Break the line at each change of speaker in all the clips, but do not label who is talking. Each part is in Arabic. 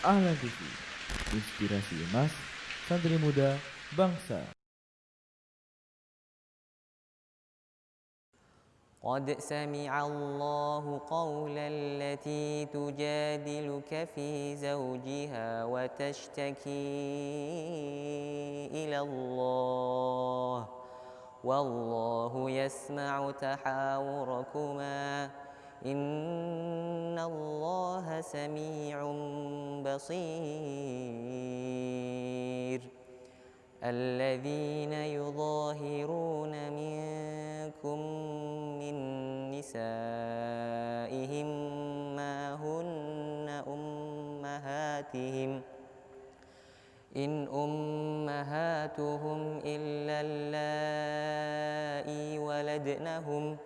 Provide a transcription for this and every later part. Ahlan TV, inspirasi emas santri muda bangsa. قد سمع الله قول التي تجادلك في زوجها وتشتكي إلى الله والله يسمع تحاوركما إن الله سميع بصير الذين يظاهرون منكم من نسائهم ما هن أمهاتهم إن أمهاتهم إلا اللائي ولدنهم ۖ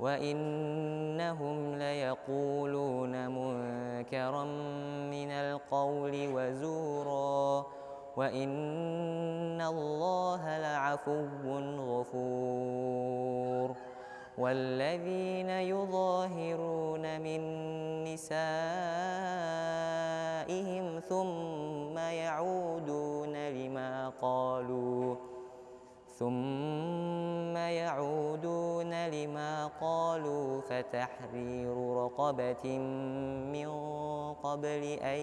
وإنهم ليقولون منكرا من القول وزورا وإن الله لعفو غفور والذين يظاهرون من نسائهم ثم يعودون لما قالوا ثم قالوا فتحرير رقبة من قبل أن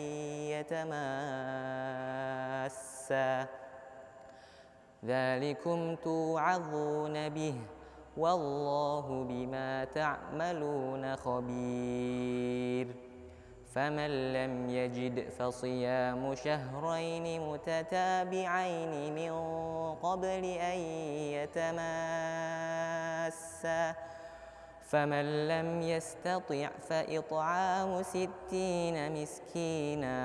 يتماسا ذلكم توعظون به والله بما تعملون خبير فمن لم يجد فصيام شهرين متتابعين من قبل أن يتماسا فمن لم يستطع فإطعام ستين مسكينا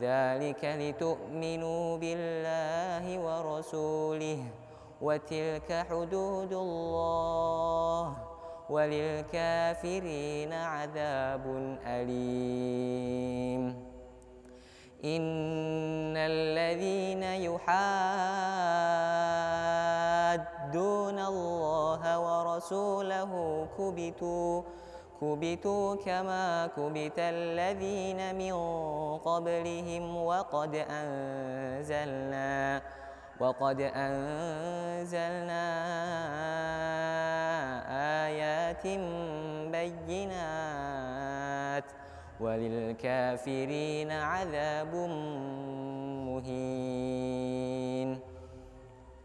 ذلك لتؤمنوا بالله ورسوله وتلك حدود الله وللكافرين عذاب أليم إن الذين يحاربون ورسوله كبتوا كبتوا كما كبت الذين من قبلهم وقد أنزلنا وقد أنزلنا آيات بينات وللكافرين عذاب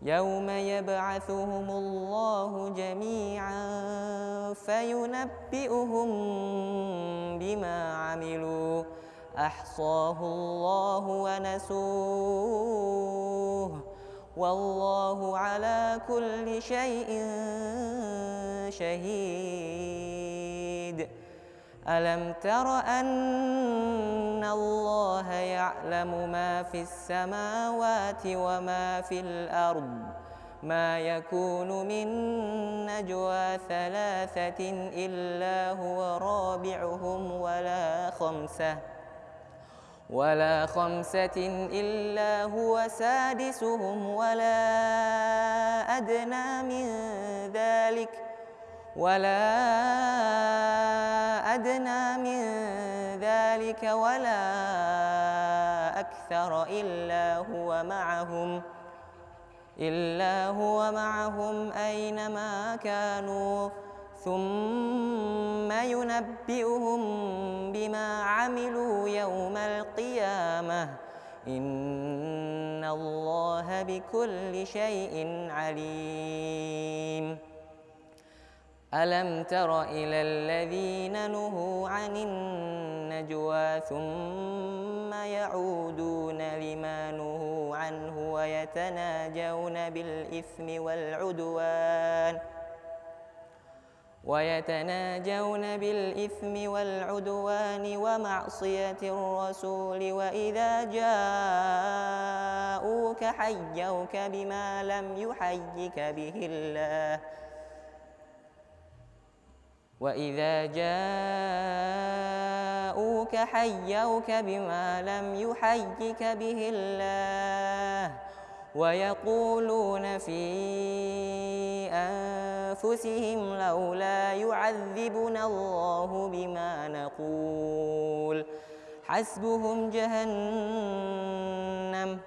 يوم يبعثهم الله جميعا فينبئهم بما عملوا احصاه الله ونسوه والله على كل شيء شهيد ألم تر أن الله يعلم ما في السماوات وما في الأرض ما يكون من نجوى ثلاثة إلا هو رابعهم ولا خمسة ولا خمسة إلا هو سادسهم ولا أدنى من ذلك ولا أدنى من ذلك ولا أكثر إلا هو معهم إلا هو معهم أينما كانوا ثم ينبئهم بما عملوا يوم القيامة إن الله بكل شيء عليم ألم تر إلى الذين نهوا عن النجوى ثم يعودون لما نهوا عنه ويتناجون بالإثم والعدوان ويتناجون بالإثم والعدوان ومعصية الرسول وإذا جاءوك حيوك بما لم يحيك به الله وإذا جاءوك حيوك بما لم يحيك به الله ويقولون في أنفسهم لولا يعذبنا الله بما نقول حسبهم جهنم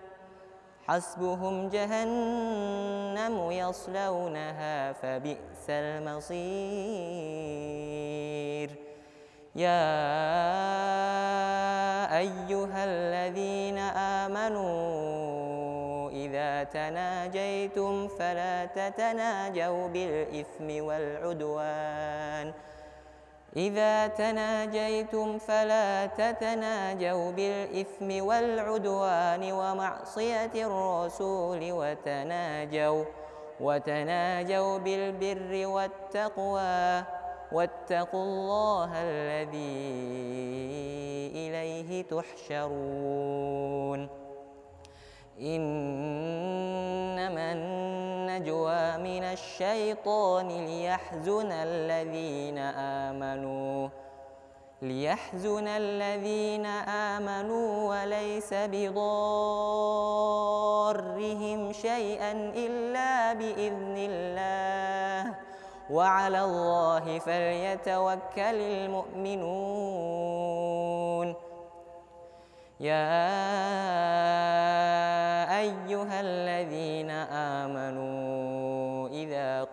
حسبهم جهنم يصلونها فبئس المصير يا أيها الذين آمنوا إذا تناجيتم فلا تتناجوا بالإثم والعدوان ۖ إذا تناجيتم فلا تتناجوا بالإثم والعدوان ومعصية الرسول وتناجوا وتناجوا بالبر والتقوى واتقوا الله الذي إليه تحشرون إنما النجوى من الشيطان ليحزن الذين آمنوا ليحزن الذين آمنوا وليس بضارهم شيئا إلا بإذن الله وعلى الله فليتوكل المؤمنون يا أيها الذين آمنوا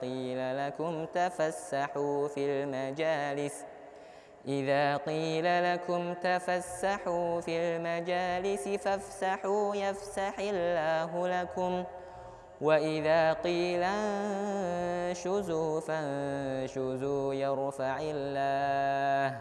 قيل لكم تفسحوا في المجالس إذا قيل لكم تفسحوا في المجالس فافسحوا يفسح الله لكم وإذا قيل انشزوا فانشزوا يرفع الله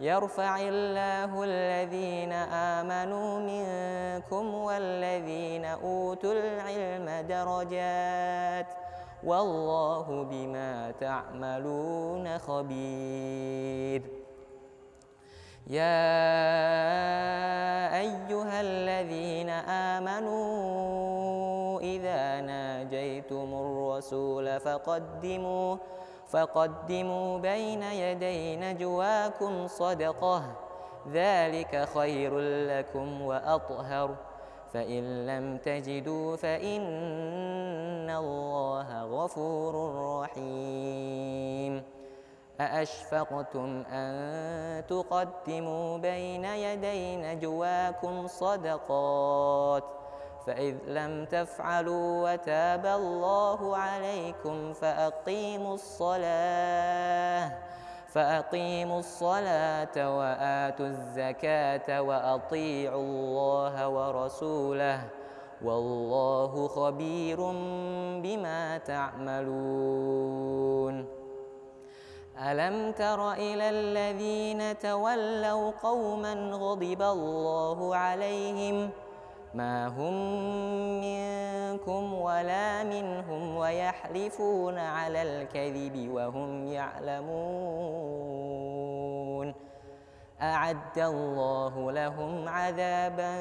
يرفع الله الذين آمنوا منكم والذين أوتوا العلم درجات ۖ والله بما تعملون خبير يا أيها الذين آمنوا إذا ناجيتم الرسول فقدموا فقدموا بين يدي نجواكم صدقه ذلك خير لكم وأطهر فإن لم تجدوا فإن الله غفور رحيم أأشفقتم أن تقدموا بين يدي نجواكم صدقات فإذ لم تفعلوا وتاب الله عليكم فأقيموا الصلاة فأقيموا الصلاة وآتوا الزكاة وأطيعوا الله ورسوله والله خبير بما تعملون ألم تر إلى الذين تولوا قوما غضب الله عليهم ما هم من منكم ولا منهم ويحلفون على الكذب وهم يعلمون أعد الله لهم عذابا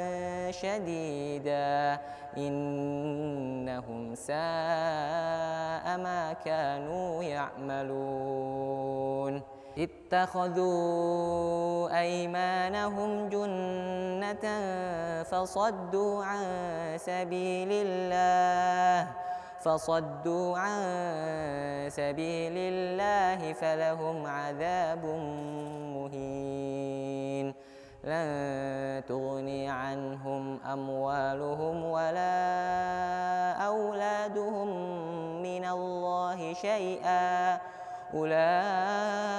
شديدا إنهم ساء ما كانوا يعملون اتخذوا أيمانهم جنة فصدوا عن سبيل الله فصدوا عن سبيل الله فلهم عذاب مهين لن تغني عنهم أموالهم ولا أولادهم من الله شيئا أولئك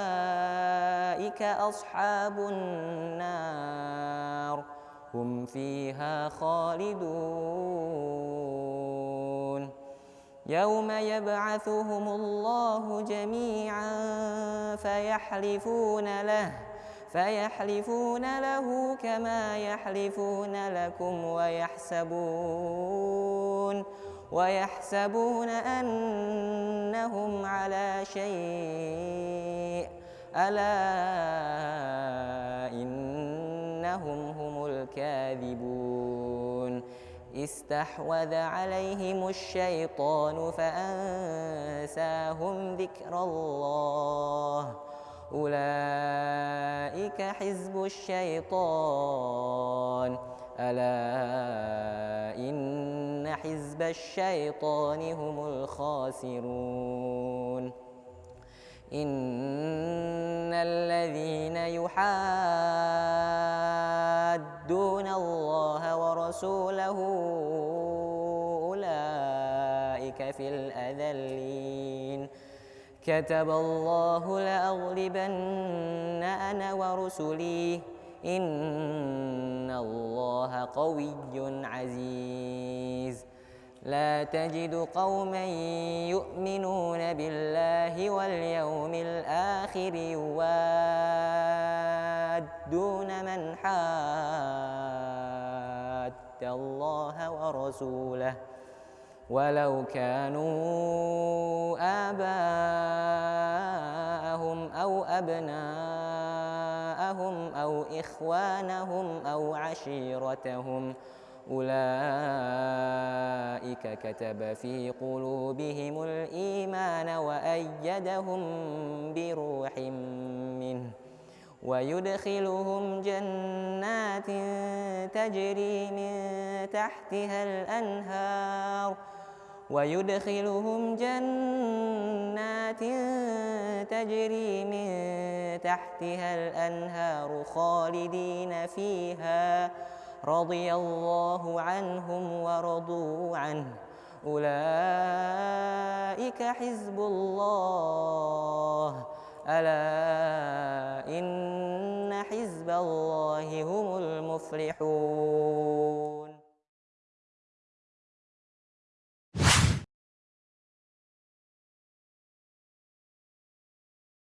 أصحاب النار هم فيها خالدون يوم يبعثهم الله جميعا فيحلفون له فيحلفون له كما يحلفون لكم ويحسبون ويحسبون أنهم على شيء ألا إنهم هم الكاذبون استحوذ عليهم الشيطان فأنساهم ذكر الله أولئك حزب الشيطان ألا إن حزب الشيطان هم الخاسرون إن الذين يحادون الله ورسوله أولئك في الأذلين كتب الله لأغلبن أنا ورسلي إن الله قوي عزيز لا تجد قوما يؤمنون بالله واليوم الآخر يوادون من حاد الله ورسوله ولو كانوا آباءهم أو أبناءهم أو إخوانهم أو عشيرتهم ۖ أولئك كتب في قلوبهم الإيمان وأيدهم بروح منه ويدخلهم جنات تجري من تحتها الأنهار ويدخلهم جنات تجري من تحتها الأنهار خالدين فيها رضي الله عنهم ورضوا عنه أولئك حزب الله ألا إن حزب الله هم المفلحون